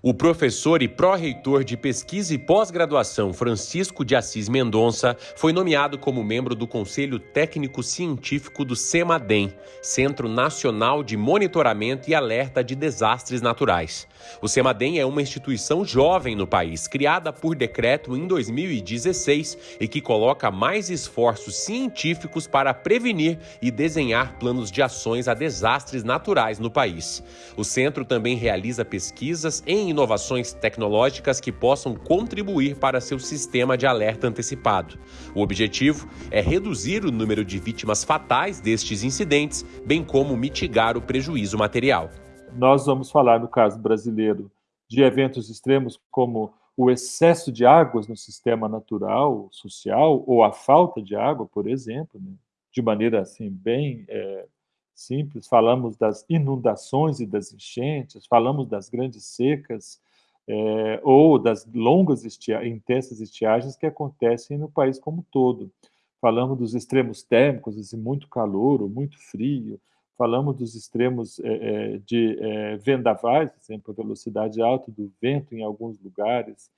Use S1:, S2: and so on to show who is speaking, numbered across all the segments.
S1: O professor e pró-reitor de pesquisa e pós-graduação Francisco de Assis Mendonça foi nomeado como membro do Conselho Técnico Científico do CEMADEM, Centro Nacional de Monitoramento e Alerta de Desastres Naturais. O CEMADEM é uma instituição jovem no país, criada por decreto em 2016 e que coloca mais esforços científicos para prevenir e desenhar planos de ações a desastres naturais no país. O centro também realiza pesquisas em inovações tecnológicas que possam contribuir para seu sistema de alerta antecipado. O objetivo é reduzir o número de vítimas fatais destes incidentes, bem como mitigar o prejuízo material.
S2: Nós vamos falar, no caso brasileiro, de eventos extremos como o excesso de águas no sistema natural, social, ou a falta de água, por exemplo, né? de maneira assim bem é, simples, falamos das inundações e das enchentes, falamos das grandes secas, é, ou das longas estia intensas estiagens que acontecem no país como um todo. Falamos dos extremos térmicos, assim, muito calor ou muito frio, falamos dos extremos é, de é, vendavais, por exemplo, a velocidade alta do vento em alguns lugares,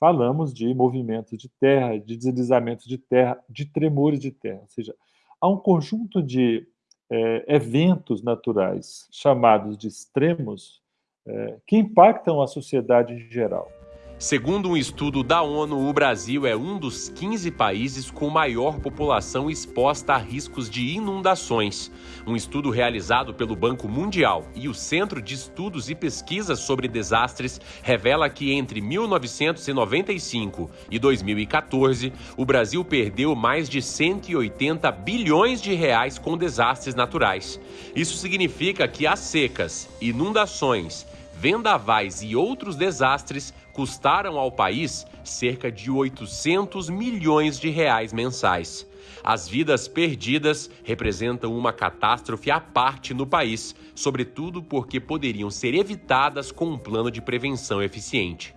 S2: falamos de movimentos de terra, de deslizamentos de terra, de tremores de terra, ou seja, há um conjunto de é, eventos naturais chamados de extremos é, que impactam a sociedade em geral.
S1: Segundo um estudo da ONU, o Brasil é um dos 15 países com maior população exposta a riscos de inundações. Um estudo realizado pelo Banco Mundial e o Centro de Estudos e Pesquisas sobre Desastres revela que entre 1995 e 2014, o Brasil perdeu mais de 180 bilhões de reais com desastres naturais. Isso significa que as secas, inundações, vendavais e outros desastres custaram ao país cerca de 800 milhões de reais mensais. As vidas perdidas representam uma catástrofe à parte no país, sobretudo porque poderiam ser evitadas com um plano de prevenção eficiente.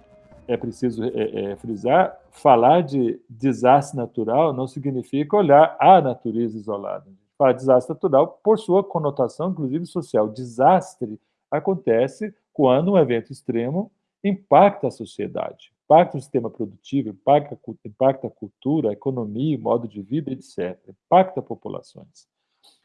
S2: É preciso é, é, frisar: falar de desastre natural não significa olhar a natureza isolada. De desastre natural, por sua conotação, inclusive social, desastre acontece quando um evento extremo impacta a sociedade, impacta o sistema produtivo, impacta, impacta a cultura, a economia, o modo de vida, etc. Impacta populações.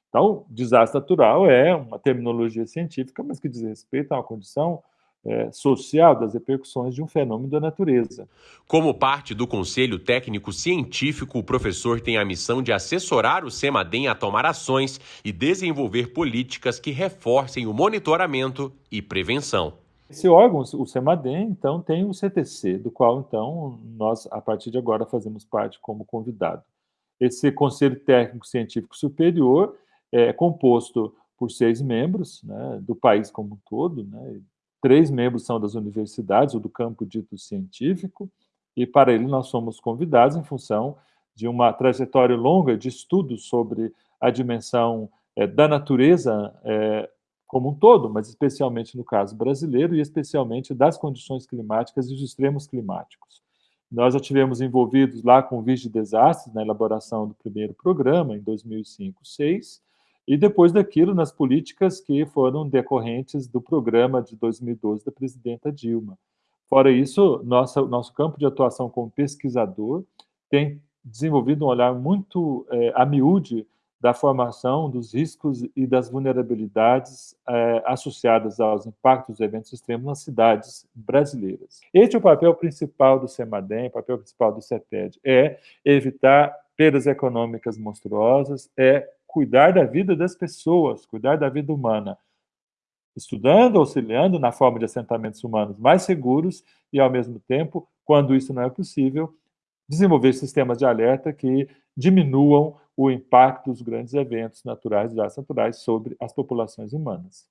S2: Então, desastre natural é uma terminologia científica, mas que diz respeito a uma condição é, social das repercussões de um fenômeno da natureza.
S1: Como parte do Conselho Técnico Científico, o professor tem a missão de assessorar o CEMADEM a tomar ações e desenvolver políticas que reforcem o monitoramento e prevenção.
S2: Esse órgão, o CEMADEM, então, tem o CTC, do qual, então, nós, a partir de agora, fazemos parte como convidado. Esse Conselho Técnico Científico Superior é composto por seis membros né, do país como um todo, né, três membros são das universidades ou do campo dito científico, e para ele nós somos convidados em função de uma trajetória longa de estudos sobre a dimensão é, da natureza é, como um todo, mas especialmente no caso brasileiro e especialmente das condições climáticas e dos extremos climáticos. Nós já tivemos envolvidos lá com o de Desastres na elaboração do primeiro programa, em 2005-2006, e depois daquilo nas políticas que foram decorrentes do programa de 2012 da presidenta Dilma. Fora isso, nossa, nosso campo de atuação como pesquisador tem desenvolvido um olhar muito é, a miúde da formação dos riscos e das vulnerabilidades é, associadas aos impactos dos eventos extremos nas cidades brasileiras. Este é o papel principal do CEMADEM, o papel principal do CETED, é evitar perdas econômicas monstruosas, é cuidar da vida das pessoas, cuidar da vida humana, estudando, auxiliando na forma de assentamentos humanos mais seguros e, ao mesmo tempo, quando isso não é possível, desenvolver sistemas de alerta que diminuam o impacto dos grandes eventos naturais, desastres naturais, sobre as populações humanas.